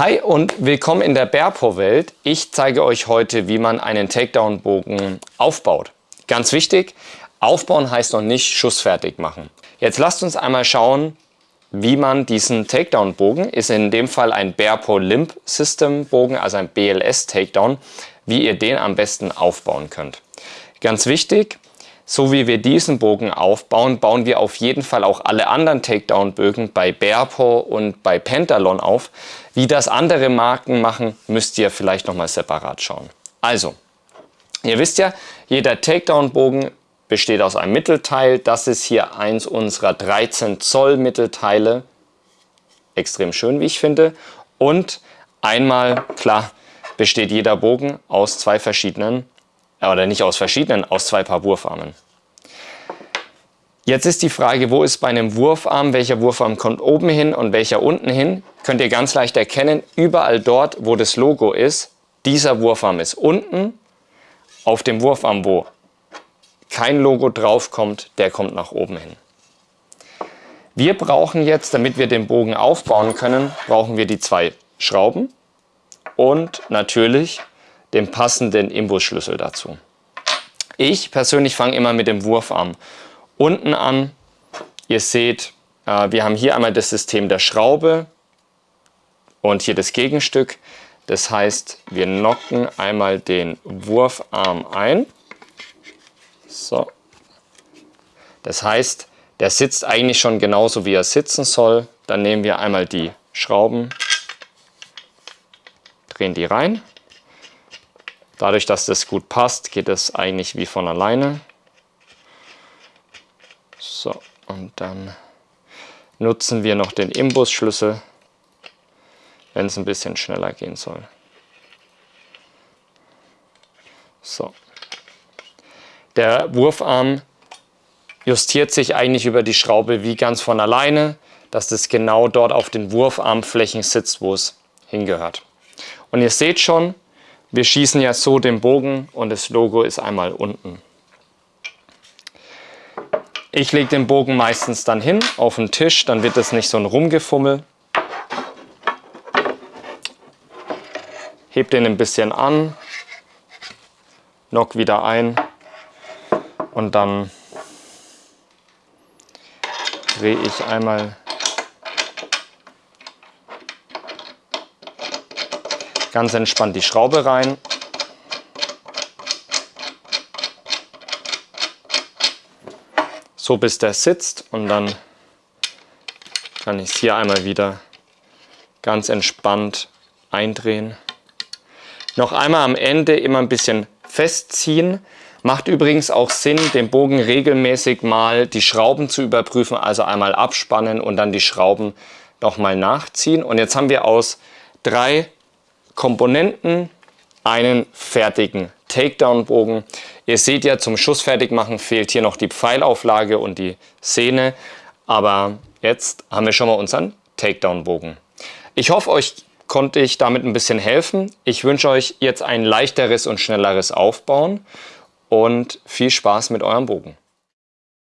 Hi und willkommen in der Berpo-Welt. Ich zeige euch heute, wie man einen Takedown-Bogen aufbaut. Ganz wichtig, aufbauen heißt noch nicht schussfertig machen. Jetzt lasst uns einmal schauen, wie man diesen Takedown-Bogen, ist in dem Fall ein Berpo Limp System Bogen, also ein BLS Takedown, wie ihr den am besten aufbauen könnt. Ganz wichtig, so wie wir diesen Bogen aufbauen, bauen wir auf jeden Fall auch alle anderen Takedown-Bögen bei Bearpaw und bei Pentalon auf. Wie das andere Marken machen, müsst ihr vielleicht nochmal separat schauen. Also, ihr wisst ja, jeder Takedown-Bogen besteht aus einem Mittelteil. Das ist hier eins unserer 13 Zoll Mittelteile. Extrem schön, wie ich finde. Und einmal, klar, besteht jeder Bogen aus zwei verschiedenen oder nicht aus verschiedenen, aus zwei Paar Wurfarmen. Jetzt ist die Frage, wo ist bei einem Wurfarm, welcher Wurfarm kommt oben hin und welcher unten hin? Könnt ihr ganz leicht erkennen, überall dort, wo das Logo ist, dieser Wurfarm ist unten. Auf dem Wurfarm, wo kein Logo drauf kommt, der kommt nach oben hin. Wir brauchen jetzt, damit wir den Bogen aufbauen können, brauchen wir die zwei Schrauben und natürlich den passenden Imbusschlüssel dazu. Ich persönlich fange immer mit dem Wurfarm unten an. Ihr seht, äh, wir haben hier einmal das System der Schraube und hier das Gegenstück. Das heißt, wir nocken einmal den Wurfarm ein. So. Das heißt, der sitzt eigentlich schon genauso, wie er sitzen soll. Dann nehmen wir einmal die Schrauben, drehen die rein Dadurch, dass das gut passt, geht es eigentlich wie von alleine. So, und dann nutzen wir noch den Imbusschlüssel, wenn es ein bisschen schneller gehen soll. So. Der Wurfarm justiert sich eigentlich über die Schraube wie ganz von alleine, dass das genau dort auf den Wurfarmflächen sitzt, wo es hingehört. Und ihr seht schon, wir schießen ja so den Bogen und das Logo ist einmal unten. Ich lege den Bogen meistens dann hin auf den Tisch, dann wird es nicht so ein Rumgefummel. Heb den ein bisschen an, knock wieder ein und dann drehe ich einmal Ganz entspannt die Schraube rein. So bis der sitzt und dann kann ich es hier einmal wieder ganz entspannt eindrehen. Noch einmal am Ende immer ein bisschen festziehen. Macht übrigens auch Sinn, den Bogen regelmäßig mal die Schrauben zu überprüfen, also einmal abspannen und dann die Schrauben nochmal nachziehen. Und jetzt haben wir aus drei Komponenten einen fertigen Takedown-Bogen. Ihr seht ja, zum Schussfertigmachen fehlt hier noch die Pfeilauflage und die Szene. Aber jetzt haben wir schon mal unseren Takedown-Bogen. Ich hoffe, euch konnte ich damit ein bisschen helfen. Ich wünsche euch jetzt ein leichteres und schnelleres Aufbauen und viel Spaß mit eurem Bogen.